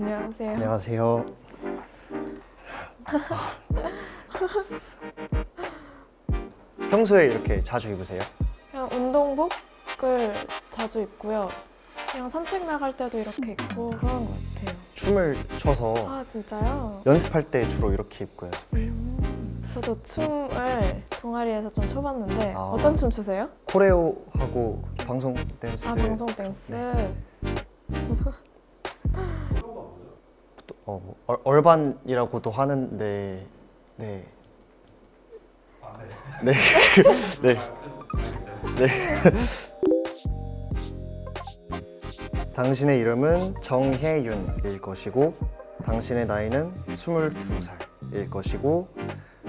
안녕하세요. 안녕하세요. 평소에 이렇게 자주 입으세요? 그냥 운동복을 자주 입고요. 그냥 산책 나갈 때도 이렇게 입고 그런 것 같아요. 춤을 춰서 아 진짜요? 연습할 때 주로 이렇게 입고 연습. 음, 저도 춤을 동아리에서 좀 춰봤는데 아. 어떤 춤 추세요? 코레오하고 방송 댄스. 아 방송 댄스. 네. 어, 뭐 얼, 얼반이라고도 하는데 네. 네. 네. 네. 당신의 이름은 정혜윤일 것이고 당신의 나이는 22살일 것이고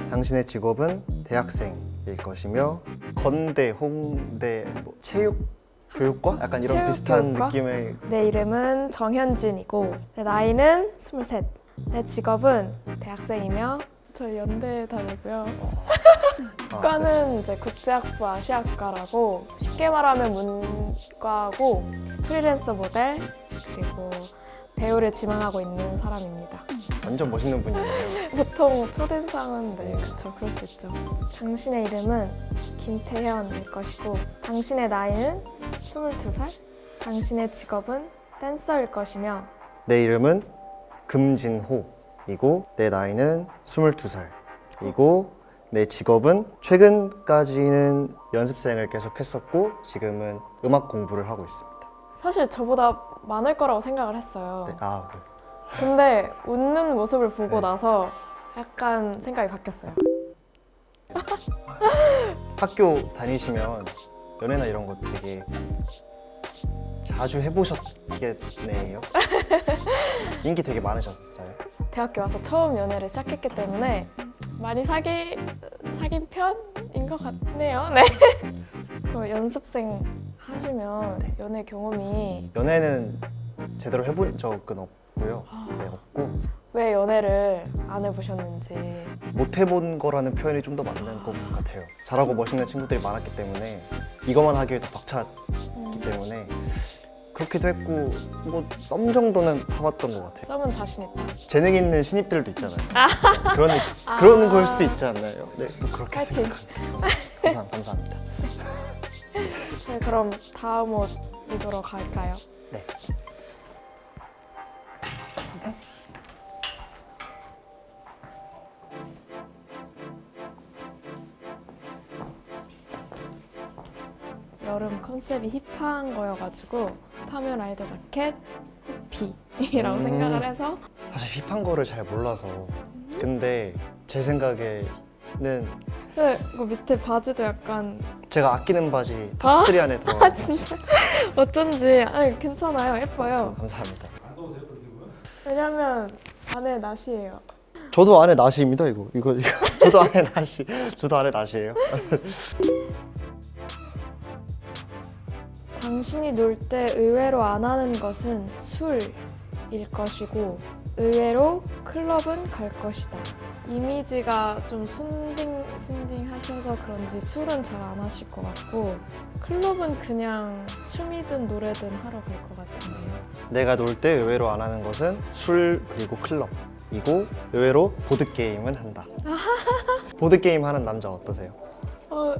당신의 직업은 대학생일 것이며 건대, 홍대, 뭐 체육 교육과 약간 이런 비슷한 교육과? 느낌의 내 이름은 정현진이고 내 나이는 23. 내 직업은 대학생이며 저 연대 다니고요. 아, 과는 이제 국제학부 아시아과라고 쉽게 말하면 문과고 프리랜서 모델 그리고 배우를 지망하고 있는 사람입니다. 완전 멋있는 분이네요. 보통 첫인상은 네 그쵸 그럴 수 있죠. 당신의 이름은 김태현일 것이고 당신의 나이는 22살 당신의 직업은 댄서일 것이며 내 이름은 금진호이고 내 나이는 22살이고 내 직업은 최근까지는 연습생을 계속 했었고 지금은 음악 공부를 하고 있습니다. 사실 저보다 많을 거라고 생각을 했어요. 네, 아, 네. 근데 웃는 모습을 보고 네. 나서 약간 생각이 바뀌었어요. 학교 다니시면 연애나 이런 거 되게 자주 해보셨겠네요. 인기 되게 많으셨어요. 대학교 와서 처음 연애를 시작했기 때문에 많이 사기 사귄 편인 것 같네요. 네. 그럼 연습생 하시면 네. 연애 경험이 연애는 제대로 해본 적은 없고요. 네, 없고 왜 연애를 안 해보셨는지. 못 해본 거라는 표현이 좀 더 맞는 것 같아요. 잘하고 멋있는 친구들이 많았기 때문에 이것만 하기에도 벅찼기 음, 때문에 그렇기도 했고 뭐썸 정도는 타봤던 것 같아요. 썸은 자신 있다. 재능 있는 신입들도 있잖아요. 그런 그런 걸 수도 있지 않나요? 네, 또 그렇게 파이팅. 생각합니다. 감사, 감사합니다. 네, 그럼 다음 옷 입으러 갈까요? 네. 여름 컨셉이 힙한 거여가지고 파면 라이더 자켓, 호피라고 음. 생각을 해서 사실 힙한 거를 잘 몰라서 근데 제 생각에는 근데 그 밑에 바지도 약간 제가 아끼는 바지 아? top 3 안에 들어가 아 진짜? 어쩐지 아니 괜찮아요. 예뻐요. 감사합니다. 왜냐면 안에 나시예요. 저도 안에 나시입니다 이거. 이거 이거. 저도 안에 나시 저도 안에 나시예요. 당신이 놀 때 의외로 안 하는 것은 술일 것이고 의외로 클럽은 갈 것이다 이미지가 좀 순딩 순딩 하셔서 그런지 술은 잘 안 하실 것 같고 클럽은 그냥 춤이든 노래든 하러 갈 것 같은데요 내가 놀 때 의외로 안 하는 것은 술 그리고 클럽이고 의외로 보드 게임은 한다. 보드 게임 하는 남자 어떠세요? 어,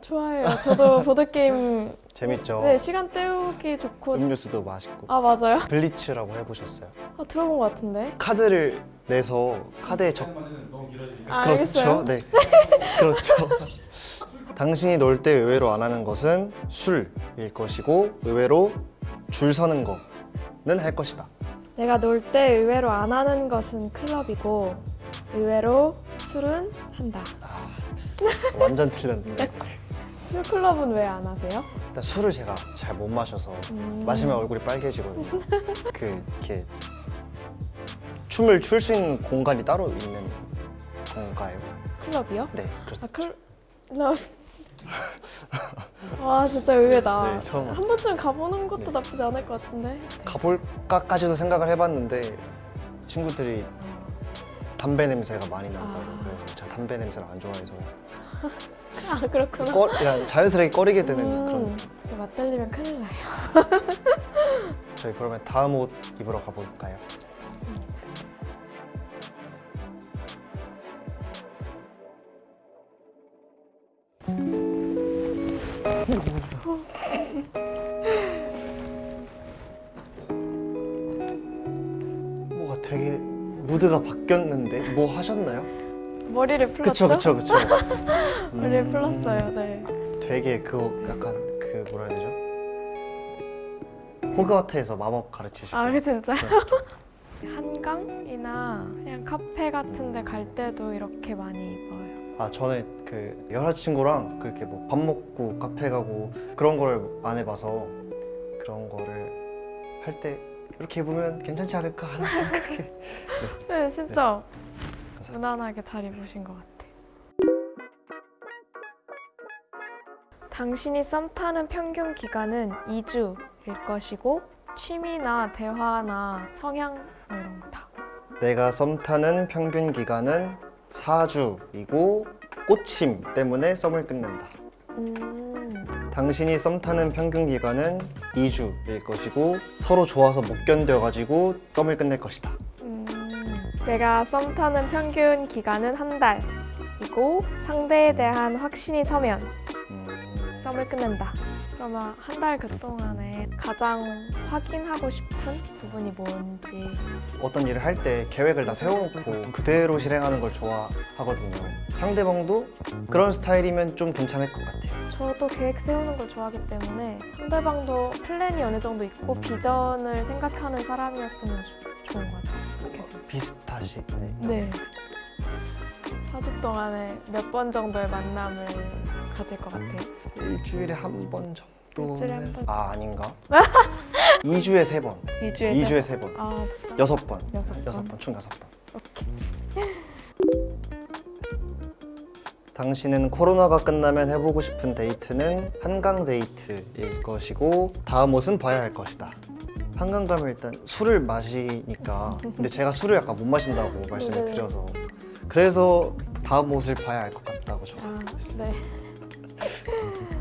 좋아해요 저도 보드게임 재밌죠. 네 시간 때우기 좋고 음료수도 맛있고. 아 맞아요? 블리츠라고 해보셨어요? 아 들어본 것 같은데 카드를 내서 카드에 적 아, 그렇죠. 알겠어요 네. 그렇죠. 당신이 놀 때 의외로 안 하는 것은 술일 것이고 의외로 줄 서는 거는 할 것이다. 내가 놀 때 의외로 안 하는 것은 클럽이고 의외로 술은 한다. 완전 틀렸는데. 술 클럽은 왜 안 하세요? 일단 술을 제가 잘 못 마셔서 음. 마시면 얼굴이 빨개지거든요. 그 이렇게 춤을 출 수 있는 공간이 따로 있는 건가요? 클럽이요? 네, 그렇죠. 아 클럽. 와 진짜 의외다. 네, 처음. 한 번쯤 가보는 것도 네. 나쁘지 않을 것 같은데. 가볼까까지도 생각을 해봤는데 친구들이 담배 냄새가 많이 난다고 아. 그래서 제가 담배 냄새를 안 좋아해서 아 그렇구나. 꺼, 그냥 자연스럽게 꺼리게 되는 그런 음, 맞들리면 큰일 나요. 저희 그러면 다음 옷 입으러 가볼까요? 좋습니다. 뭐가 되게 무드가 바뀌었는데 뭐 하셨나요? 머리를 풀었죠? 그쵸 그쵸 그쵸. 머리를 음, 풀었어요. 네. 되게 그 약간 그 뭐라 해야 되죠? 호그와트에서 마법 가르치시고 아, 그 진짜요? 네. 한강이나 그냥 카페 같은 데 갈 때도 이렇게 많이 입어요. 아 저는 그 여자친구랑 그렇게 뭐 밥 먹고 카페 가고 그런 걸안 해봐서 그런 거를 할 때 이렇게 입으면 괜찮지 않을까 하는 생각이 네, 진짜 감사합니다. 무난하게 잘 입으신 것 같아요. 당신이 썸 타는 평균 기간은 2주일 것이고 취미나 대화나 성향 뭐 이런 거 다. 내가 썸 타는 평균 기간은 4주이고 꽃임 때문에 썸을 끊는다. 음, 당신이 썸 타는 평균 기간은 2주일 것이고 서로 좋아서 못 견뎌가지고 썸을 끝낼 것이다. 음, 내가 썸 타는 평균 기간은 한 달이고 상대에 대한 확신이 서면 음, 썸을 끊는다. 그러면 한 달 그 동안에 가장 확인하고 싶은 부분이 뭔지 어떤 일을 할 때 계획을 다 세워놓고 그대로 실행하는 걸 좋아하거든요. 상대방도 그런 스타일이면 좀 괜찮을 것 같아요. 저도 계획 세우는 걸 좋아하기 때문에 상대방도 플랜이 어느 정도 있고 비전을 생각하는 사람이었으면 조- 좋은 것 같아요. 비슷하시네. 네. 4주 동안에 몇 번 정도의 만남을 가질 것 같아요. 일주일에 한 번 정도는 일주일에 한 번. 아 아닌가? 2주에 세 번. 2주에 2주에 세 번. 아, 여섯 번. 여섯 번. 여섯 번, 총 여섯 번. 오케이. 당신은 코로나가 끝나면 해보고 싶은 데이트는 한강 데이트일 것이고 다음 옷은 봐야 할 것이다. 한강 가면 일단 술을 마시니까 근데 제가 술을 약간 못 마신다고 말씀을 네. 드려서 그래서 다음 옷을 봐야 할것 같다고 저. 아, 네.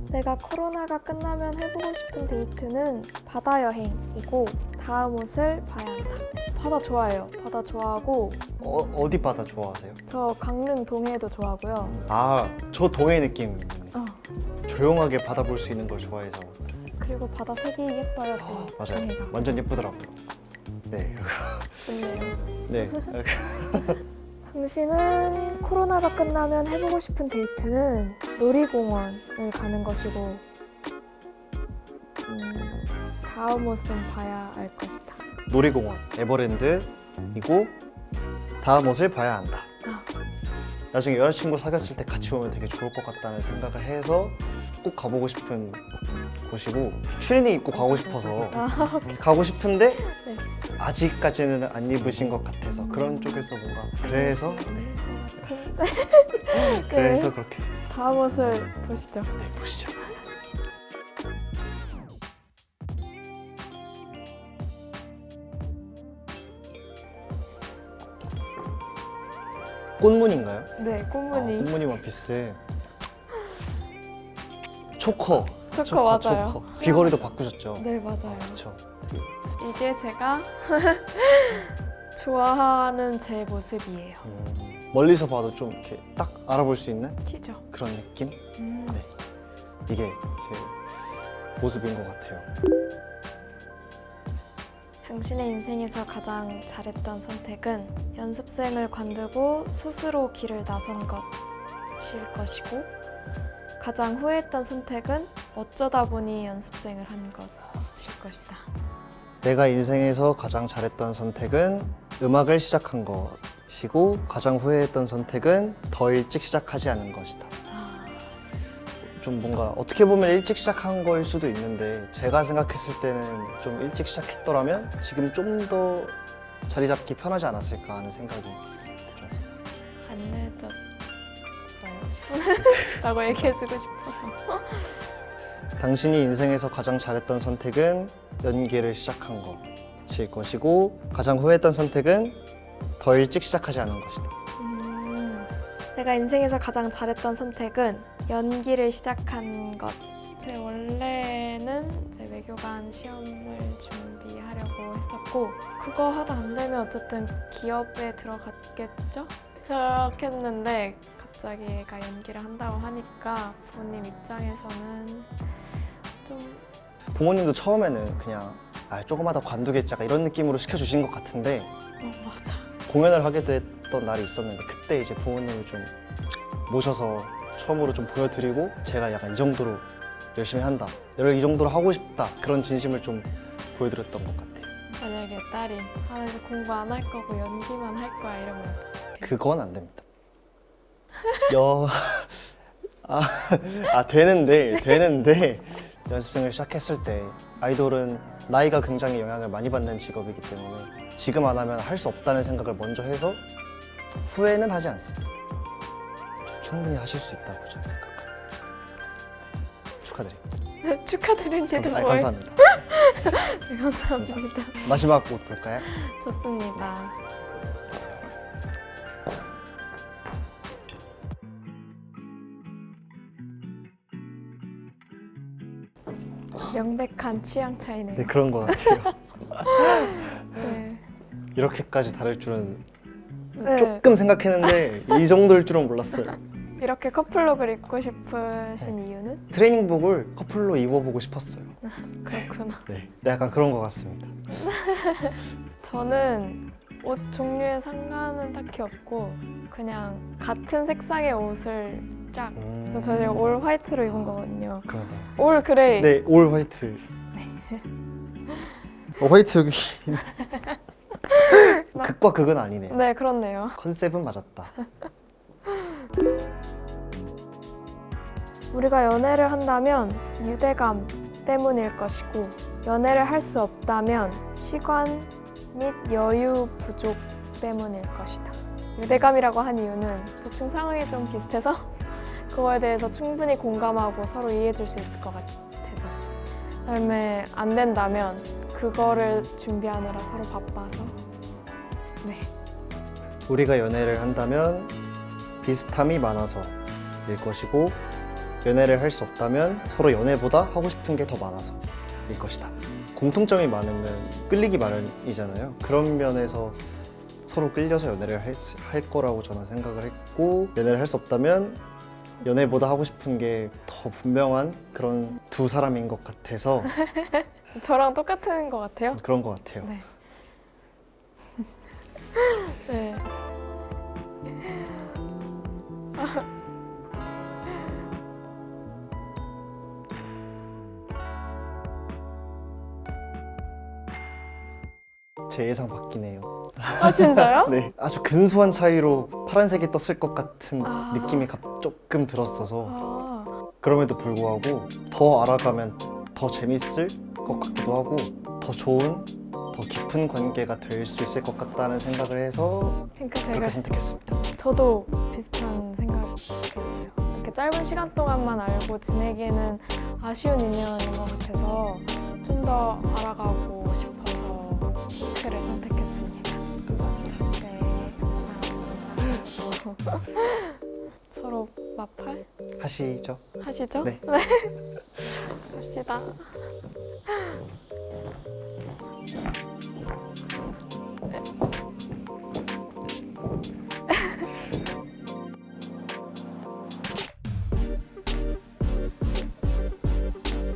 내가 코로나가 끝나면 해보고 싶은 데이트는 바다 여행이고 다음 옷을 봐야 한다. 바다 좋아해요. 바다 좋아하고 어, 어디 바다 좋아하세요? 저 강릉 동해도 좋아하고요. 아, 저 동해 느낌. 어, 조용하게 바다 볼 수 있는 걸 좋아해서 그리고 바다 색이 예뻐요. 또 아, 맞아요. 동해가. 완전 예쁘더라고요. 네, 좋네요. 네. 당신은 코로나가 끝나면 해보고 싶은 데이트는 놀이공원을 가는 것이고 음, 다음 옷은 봐야 할 것이다. 놀이공원 에버랜드이고 다음 옷을 봐야 한다. 아. 나중에 여자친구 사귀었을 때 같이 오면 되게 좋을 것 같다는 생각을 해서 꼭 가보고 싶은 곳이고 추리닝 입고 가고 싶어서 아, 가고 싶은데 네. 아직까지는 안 입으신 것 같아서 그런 쪽에서 뭔가 그래서 네, 같은데. 그래서 그렇게 다음 옷을 보시죠. 네, 보시죠. 꽃무늬인가요? 네, 아, 꽃무늬. 꽃무늬 원피스. 초커. 초커 맞아요. 초커. 귀걸이도 바꾸셨죠? 네, 맞아요. 그렇죠. 이게 제가 좋아하는 제 모습이에요. 음, 멀리서 봐도 좀 이렇게 딱 알아볼 수 있는 티죠? 그런 느낌? 음. 네. 이게 제 모습인 것 같아요. 당신의 인생에서 가장 잘했던 선택은 연습생을 관두고 스스로 길을 나선 것 일 것이고 가장 후회했던 선택은 어쩌다 보니 연습생을 한 것일 것이다. 내가 인생에서 가장 잘했던 선택은 음악을 시작한 것이고 가장 후회했던 선택은 더 일찍 시작하지 않은 것이다. 아, 좀 뭔가 어떻게 보면 일찍 시작한 거일 수도 있는데 제가 생각했을 때는 좀 일찍 시작했더라면 지금 좀 더 자리 잡기 편하지 않았을까 하는 생각이 들어서 안 늦었어요. 라고 얘기해주고 싶어서. 당신이 인생에서 가장 잘했던 선택은 연기를 시작한 것일 것이고 가장 후회했던 선택은 더 일찍 시작하지 않은 것이다. 음, 내가 인생에서 가장 잘했던 선택은 연기를 시작한 제 원래는 제 외교관 시험을 준비하려고 했었고 그거 하다 안 되면 어쨌든 기업에 들어갔겠죠? 그렇게 했는데 갑자기 얘가 연기를 한다고 하니까 부모님 입장에서는 좀 부모님도 처음에는 그냥 아, 조그마다 관두겠지 약간 이런 느낌으로 시켜주신 것 같은데 어, 맞아. 공연을 하게 됐던 날이 있었는데 그때 이제 부모님을 좀 모셔서 처음으로 좀 보여드리고 제가 약간 이 정도로 열심히 한다 이 정도로 하고 싶다 그런 진심을 좀 보여드렸던 것 같아요. 만약에 딸이 아 이제 공부 안 할 거고 연기만 할 거야 이러면 그건 안 됩니다 여... 아, 아 되는데 되는데 연습생을 시작했을 때 아이돌은 나이가 굉장히 영향을 많이 받는 직업이기 때문에 지금 안 하면 할 수 없다는 생각을 먼저 해서 후회는 하지 않습니다. 충분히 하실 수 있다고 저는 생각합니다. 축하드립니다. 축하드립니다 감사, 아니, 뭘. 감사합니다. 네, 감사합니다 마지막 곡 볼까요? 좋습니다 명백한 취향 차이네요 네 그런 것 같아요. 네. 이렇게까지 다를 줄은 네. 조금 생각했는데 이 정도일 줄은 몰랐어요. 이렇게 커플룩을 입고 싶으신 이유는? 트레이닝복을 커플로 입어보고 싶었어요. 그렇구나 네, 네 약간 그런 것 같습니다. 저는 옷 종류에 상관은 딱히 없고 그냥 같은 색상의 옷을 쫙 음... 그래서 저희 all white로 입은 거거든요 그러네요. all gray 네, 올 화이트. 어, 화이트 여기. 극과 극은 아니네요. 네 그렇네요 컨셉은 맞았다. 우리가 연애를 한다면 유대감 때문일 것이고 연애를 할 수 없다면 시간 및 여유 부족 때문일 것이다. 유대감이라고 한 이유는 대충 상황이 좀 비슷해서 그거에 대해서 충분히 공감하고 서로 이해해 줄 수 있을 것 같아서 그다음에 안 된다면 그거를 준비하느라 서로 바빠서 네 우리가 연애를 한다면 비슷함이 많아서 일 것이고 연애를 할 수 없다면 서로 연애보다 하고 싶은 게 더 많아서 일 것이다. 공통점이 많으면 끌리기 마련이잖아요. 그런 면에서 서로 끌려서 연애를 할, 수- 할 거라고 저는 생각을 했고 연애를 할 수 없다면 연애보다 하고 싶은 게 더 분명한 그런 두 사람인 것 같아서 저랑 똑같은 것 같아요. 그런 것 같아요. 네. 네. 제 예상 바뀌네요. 아 진짜요? 네, 아주 근소한 차이로 파란색이 떴을 것 같은 아. 느낌이 갑- 조금 들었어서 아, 그럼에도 불구하고 더 알아가면 더 재밌을 것 같기도 하고 더 좋은, 더 깊은 관계가 될 수 있을 것 같다는 생각을 해서 핑크색을 그렇게 선택했습니다. 저도 비슷한 생각이었어요. 이렇게 짧은 시간 동안만 알고 지내기에는 아쉬운 인연인 것 같아서 좀 더 알아가고 싶어서 서로 마팔? 하시죠. 하시죠? 네. 네. 갑시다. 네.